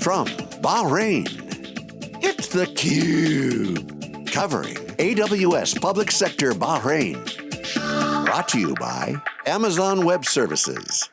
From Bahrain, it's theCUBE. Covering AWS Public Sector Bahrain. Brought to you by Amazon Web Services.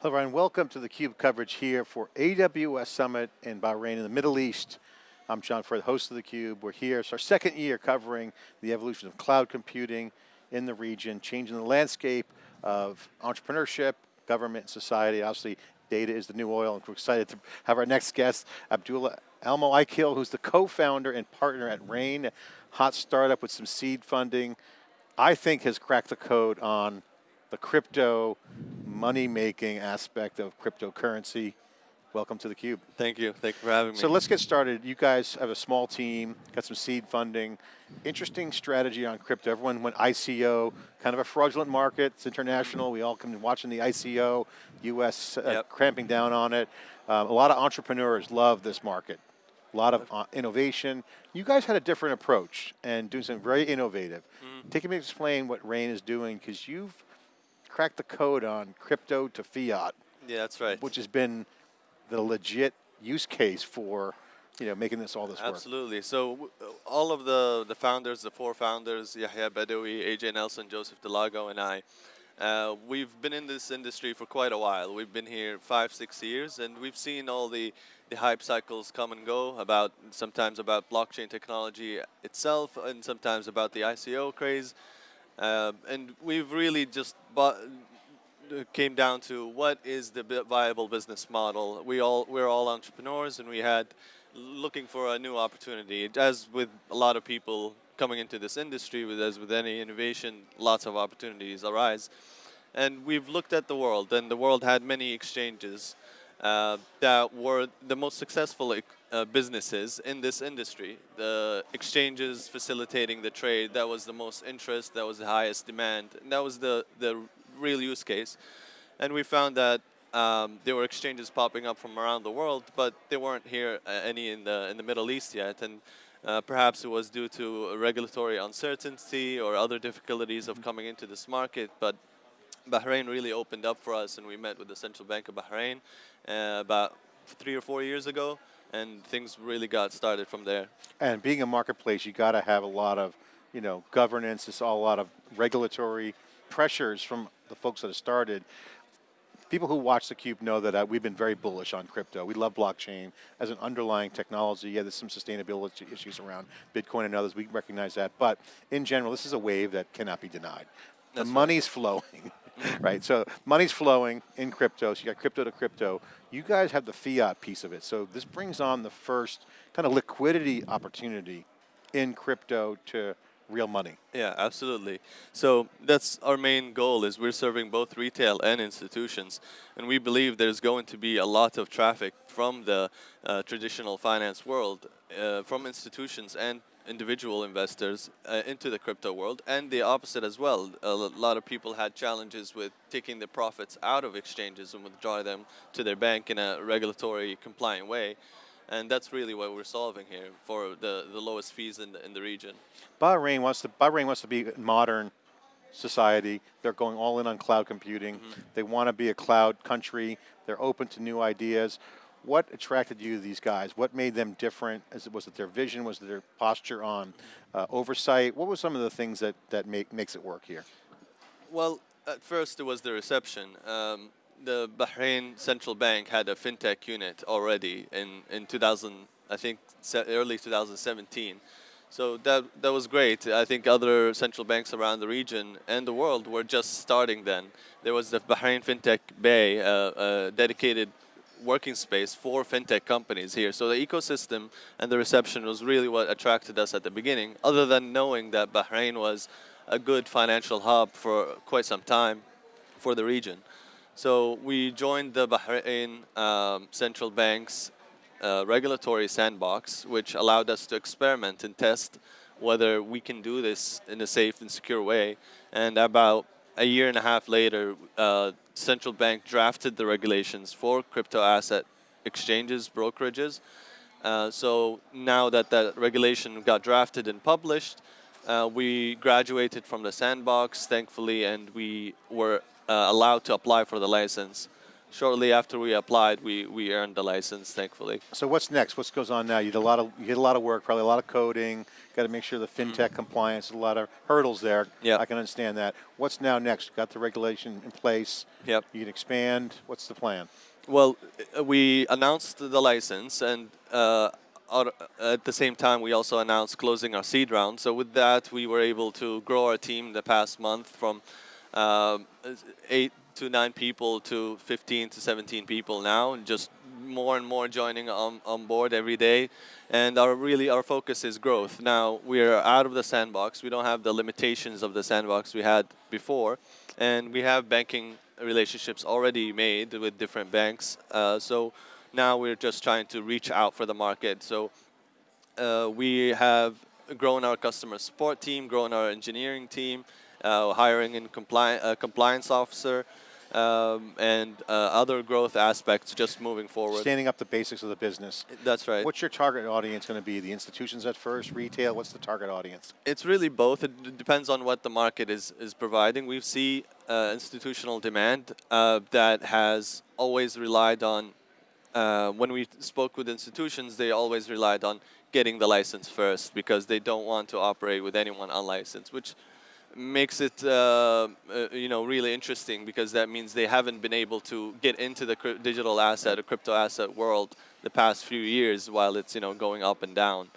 Hello everyone, welcome to theCUBE coverage here for AWS Summit in Bahrain in the Middle East. I'm John Furrier, the host of theCUBE. We're here, it's our second year covering the evolution of cloud computing in the region, changing the landscape of entrepreneurship, government, and society. Obviously, data is the new oil, and we're excited to have our next guest, Abdullah Almoaykil, who's the co-founder and partner at Rain, hot startup with some seed funding. I think has cracked the code on the crypto money-making aspect of cryptocurrency. Welcome to theCUBE. Thank you, thank you for having me. So let's get started. You guys have a small team, got some seed funding. Interesting strategy on crypto. Everyone went ICO, kind of a fraudulent market, it's international. We all come watching the ICO, US uh, yep. cramping down on it. Um, a lot of entrepreneurs love this market. A lot of uh, innovation. You guys had a different approach and doing something very innovative. Mm. Take me explain what Rain is doing because you've cracked the code on crypto to fiat. Yeah, that's right. Which has been the legit use case for you know, making this all this work. Absolutely. So all of the, the founders, the four founders, Yahya Badawi, AJ Nelson, Joseph Delago, and I, uh, we've been in this industry for quite a while. We've been here five, six years, and we've seen all the, the hype cycles come and go about sometimes about blockchain technology itself, and sometimes about the ICO craze. Uh, and we've really just bought, came down to what is the viable business model. We all we're all entrepreneurs, and we had looking for a new opportunity. As with a lot of people coming into this industry, with as with any innovation, lots of opportunities arise. And we've looked at the world, and the world had many exchanges uh, that were the most successful uh, businesses in this industry. The exchanges facilitating the trade, that was the most interest, that was the highest demand, and that was the, the real use case. And we found that um, there were exchanges popping up from around the world, but they weren't here uh, any in the in the Middle East yet. And uh, perhaps it was due to regulatory uncertainty or other difficulties of coming into this market. But Bahrain really opened up for us, and we met with the Central Bank of Bahrain uh, about three or four years ago, and things really got started from there. And being a marketplace, you got to have a lot of, you know, governance. It's all a lot of regulatory pressures from the folks that have started. People who watch theCUBE know that uh, we've been very bullish on crypto. We love blockchain as an underlying technology. Yeah, there's some sustainability issues around Bitcoin and others, we recognize that. But in general, this is a wave that cannot be denied. That's the money's right. flowing, right? So money's flowing in crypto, so you got crypto to crypto. You guys have the fiat piece of it. So this brings on the first kind of liquidity opportunity in crypto to real money. Yeah, absolutely. So that's our main goal is we're serving both retail and institutions. And we believe there's going to be a lot of traffic from the uh, traditional finance world, uh, from institutions and individual investors uh, into the crypto world and the opposite as well. A lot of people had challenges with taking the profits out of exchanges and withdraw them to their bank in a regulatory compliant way. And that's really what we're solving here for the, the lowest fees in the, in the region. Bahrain wants to Bahrain wants to be a modern society. They're going all in on cloud computing. Mm -hmm. They want to be a cloud country. They're open to new ideas. What attracted you to these guys? What made them different? As it, was it their vision? Was it their posture on uh, oversight? What were some of the things that, that make, makes it work here? Well, at first it was the reception. Um, the Bahrain Central Bank had a fintech unit already in, in 2000, I think early 2017. So that, that was great. I think other central banks around the region and the world were just starting then. There was the Bahrain FinTech Bay, uh, a dedicated working space for fintech companies here. So the ecosystem and the reception was really what attracted us at the beginning, other than knowing that Bahrain was a good financial hub for quite some time for the region. So we joined the Bahrain um, Central Bank's uh, regulatory sandbox, which allowed us to experiment and test whether we can do this in a safe and secure way. And about a year and a half later, uh, central bank drafted the regulations for crypto asset exchanges, brokerages. Uh, so now that that regulation got drafted and published, uh, we graduated from the sandbox, thankfully, and we were uh, allowed to apply for the license. shortly after we applied, we, we earned the license, thankfully. So what's next? What goes on now? You did a lot of you did a lot of work, probably a lot of coding. Got to make sure the fintech compliance. A lot of hurdles there. Mm-hmm. Yep. I can understand that. What's now next? Got the regulation in place. Yep. You can expand. What's the plan? Well, uh, we announced the license, and uh, at the same time, we also announced closing our seed round. So with that, we were able to grow our team the past month from um, eight to nine people to 15 to 17 people now, and just more and more joining on, on board every day. And our really our focus is growth. Now we are out of the sandbox. We don't have the limitations of the sandbox we had before, and we have banking relationships already made with different banks. Uh, so now we're just trying to reach out for the market. So uh, we have grown our customer support team, grown our engineering team, hiring in compli- a compliance officer, um, and uh, other growth aspects just moving forward. Standing up the basics of the business. That's right. What's your target audience going to be? The institutions at first, retail. What's the target audience? It's really both. It depends on what the market is, is providing. We see uh, institutional demand uh, that has always relied on, uh, when we spoke with institutions, they always relied on getting the license first because they don't want to operate with anyone unlicensed, which makes it uh, uh, you know really interesting because that means they haven't been able to get into the digital asset or crypto asset world the past few years while it's you know going up and down.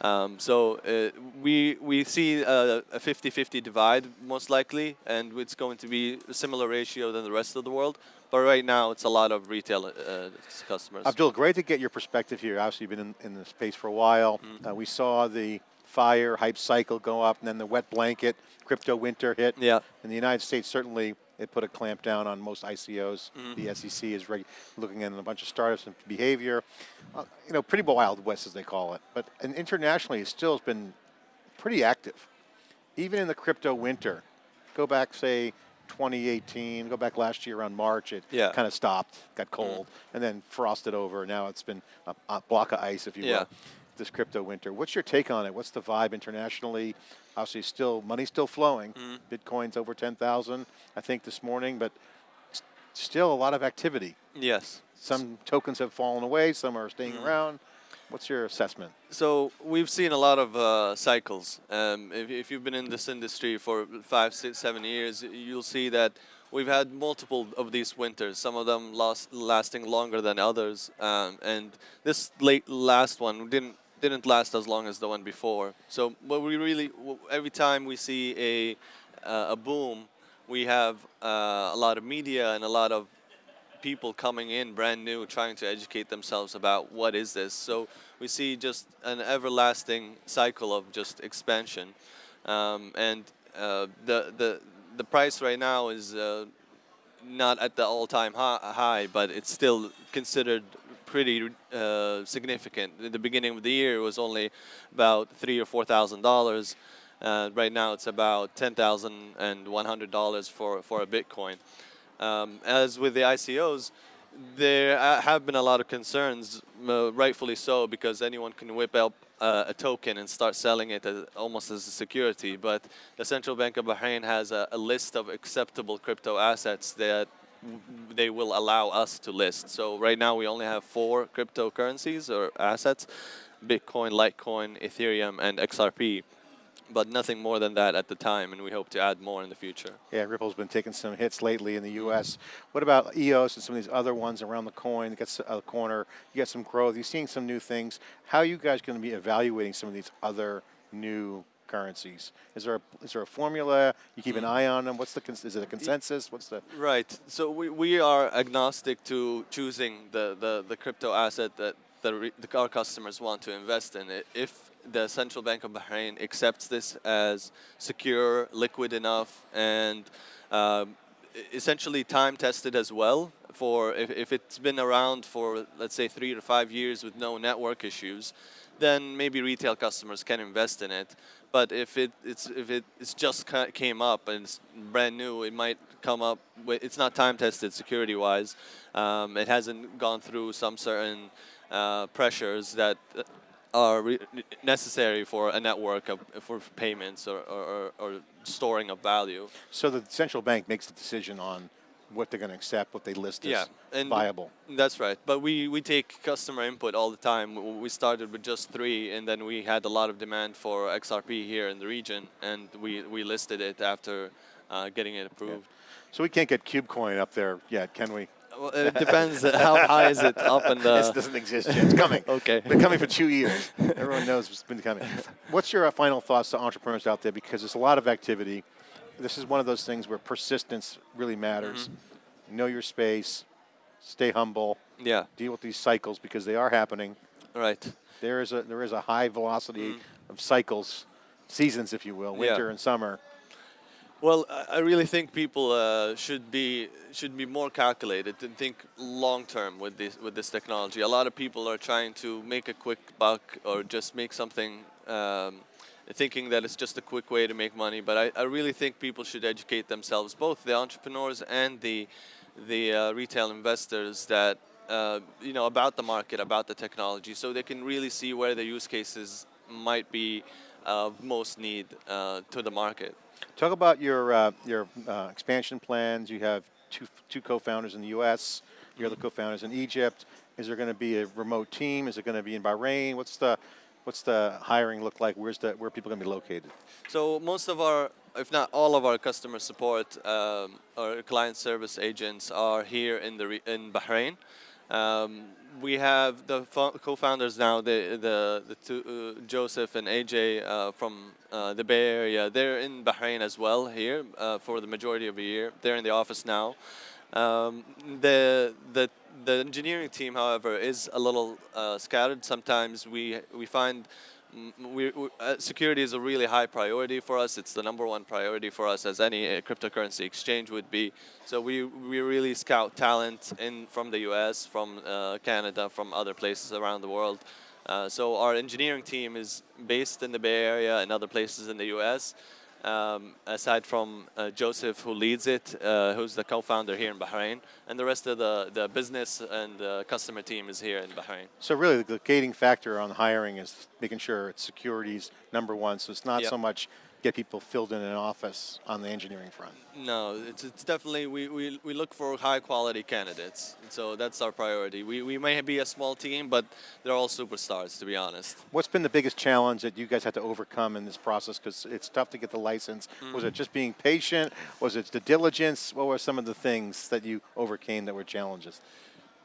Um, so uh, we we see a, a 50-50 divide most likely, and it's going to be a similar ratio than the rest of the world. But right now, it's a lot of retail uh, customers. Abdul, great to get your perspective here. Obviously, you've been in, in the space for a while. Mm-hmm. Uh, we saw the fire hype cycle go up, and then the wet blanket crypto winter hit. Yeah. In the United States, certainly it put a clamp down on most ICOs. Mm-hmm. The SEC is looking at a bunch of startups and behavior. Uh, you know, pretty wild west, as they call it. But and internationally, it still has been pretty active. Even in the crypto winter, go back, say, 2018, go back last year around March, it Yeah. kind of stopped, got cold, and then frosted over. Now it's been a, a block of ice, if you Yeah. will, this crypto winter. What's your take on it? What's the vibe internationally? Obviously, still money's still flowing. Mm-hmm. Bitcoin's over 10,000, I think, this morning, but still a lot of activity. yes. Some tokens have fallen away, some are staying Mm-hmm. around. What's your assessment? So we've seen a lot of uh, cycles. Um, if, if you've been in this industry for five, six, seven years, you'll see that we've had multiple of these winters. Some of them last, lasting longer than others, um, and this late last one didn't didn't last as long as the one before. So what we really every time we see a uh, a boom, we have uh, a lot of media and a lot of people coming in brand new trying to educate themselves about what is this so we see just an everlasting cycle of just expansion um, and uh, the the the price right now is uh, not at the all-time hi- high but it's still considered pretty uh, significant. At the beginning of the year it was only about three or four thousand dollars. Uh, right now it's about ten thousand and one hundred dollars for for a bitcoin. Um, as with the ICOs, there uh, have been a lot of concerns, uh, rightfully so, because anyone can whip up uh, a token and start selling it as, almost as a security. But the Central Bank of Bahrain has a, a list of acceptable crypto assets that they will allow us to list. So right now we only have four cryptocurrencies or assets: Bitcoin, Litecoin, Ethereum, and XRP. But nothing more than that at the time, and we hope to add more in the future. Yeah, Ripple's been taking some hits lately in the U.S. What about EOS and some of these other ones around the coin? You got s- a corner, you got some growth. You're seeing some new things. How are you guys going to be evaluating some of these other new currencies? Is there a, is there a formula? You keep an eye on them. What's the is it a consensus? What's the Right. So we, we are agnostic to choosing the, the, the crypto asset that the, the, our customers want to invest in. I- If the Central Bank of Bahrain accepts this as secure, liquid enough, and um, essentially time tested as well, for if, if it's been around for let's say three to five years with no network issues, then maybe retail customers can invest in it. But if it it's if it it's just came up and it's brand new, it might come up. With, it's not time tested security wise. Um, it hasn't gone through some certain uh, pressures that are re- necessary for a network of for payments or, or, or storing of value. so the central bank makes the decision on what they're going to accept, what they list Yeah, as and viable. That's right. But we, we take customer input all the time. We started with just three, and then we had a lot of demand for XRP here in the region, and we, we listed it after uh, getting it approved. So we can't get KubeCoin up there yet, can we? Well, it depends how high is it up and. the. It doesn't exist yet. It's coming. Okay. Been coming for two years. Everyone knows it's been coming. What's your uh, final thoughts to entrepreneurs out there? Because there's a lot of activity. This is one of those things where persistence really matters. Mm-hmm. Know your space. Stay humble. Yeah, Deal with these cycles because they are happening. right. There is a there is a high velocity Mm. of cycles, seasons, if you will, Yeah. winter and summer. Well, I I really think people uh, should be should be more calculated and think long term with this with this technology. A lot of people are trying to make a quick buck or just make something, um, thinking that it's just a quick way to make money. But I, I really think people should educate themselves, both the entrepreneurs and the the uh, retail investors, that uh, you know about the market, about the technology, so they can really see where the use cases might be of most need uh, to the market. Talk about your uh, your uh, expansion plans. You have two two co-founders in the U.S. Your other co-founders in Egypt. Is there going to be a remote team? Is it going to be in Bahrain? What's the what's the hiring look like? Where's the where are people going to be located? So most of our, if not all of our customer support um, or client service agents are here in the in Bahrain. Um, we have the co-founders now, the the, the two, uh, Joseph and AJ uh, from uh, the Bay Area. They're in Bahrain as well here uh, for the majority of the year. They're in the office now. Um, the the the engineering team, however, is a little uh, scattered. Sometimes we we find mm, we, we, uh, security is a really high priority for us. It's the number one priority for us, as any uh, cryptocurrency exchange would be. So we we really scout talent in from the U.S., from uh, Canada, from other places around the world. Uh, so our engineering team is based in the Bay Area and other places in the U.S. Um, aside from uh, Joseph, who leads it, uh, who's the co-founder here in Bahrain, and the rest of the, the business and the customer team is here in Bahrain. So really, the gating factor on hiring is making sure it's security's number one. So it's not Yep. so much get people filled in an office on the engineering front. No, it's, it's definitely, we, we, we look for high quality candidates. So that's our priority. We, we may be a small team, but they're all superstars, to be honest. What's been the biggest challenge that you guys had to overcome in this process? Because it's tough to get the license. Was Mm. it just being patient? Was it the diligence? What were some of the things that you overcame that were challenges?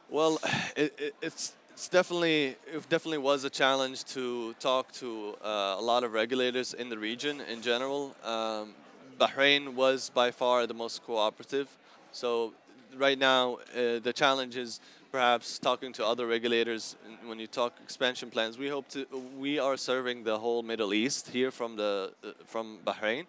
Well, it, it, it's it's definitely it definitely was a challenge to talk to uh, a lot of regulators in the region in general. Um, Bahrain was by far the most cooperative. So right now uh, the challenge is perhaps talking to other regulators. When you talk expansion plans, we hope to we are serving the whole Middle East here from the uh, from Bahrain.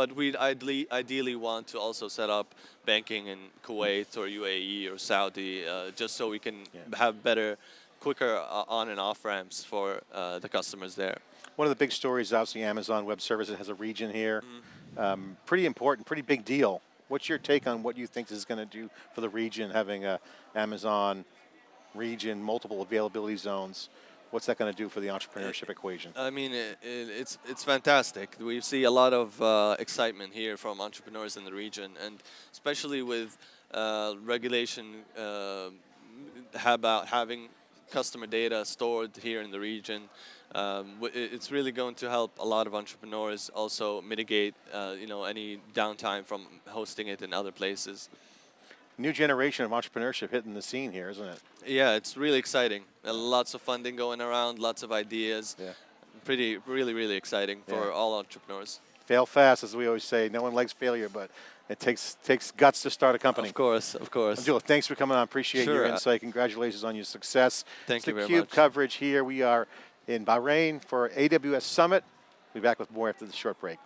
But we'd ideally, ideally want to also set up banking in Kuwait or UAE or Saudi, uh, just so we can Yeah. have better, quicker uh, on and off ramps for uh, the customers there. One of the big stories, obviously, Amazon Web Services has a region here. Mm-hmm. Um, pretty important, pretty big deal. What's your take on what you think this is going to do for the region, having a Amazon region, multiple availability zones? What's that going to do for the entrepreneurship equation? I mean, it, it, it's it's fantastic. We see a lot of uh, excitement here from entrepreneurs in the region, and especially with uh, regulation uh, about having customer data stored here in the region. Um, w- it's really going to help a lot of entrepreneurs also mitigate, uh, you know, any downtime from hosting it in other places. New generation of entrepreneurship hitting the scene here, isn't it? Yeah, it's really exciting. Uh, lots of funding going around, lots of ideas. Yeah. Pretty, really, really exciting for Yeah. all entrepreneurs. Fail fast, as we always say. No one likes failure, but it takes takes guts to start a company. Of course, of course. Abdullah, thanks for coming on. Appreciate your Sure, uh, insight. Congratulations on your success. Thank it's you the very Cube much. coverage here. We are in Bahrain for AWS Summit. We'll be back with more after the short break.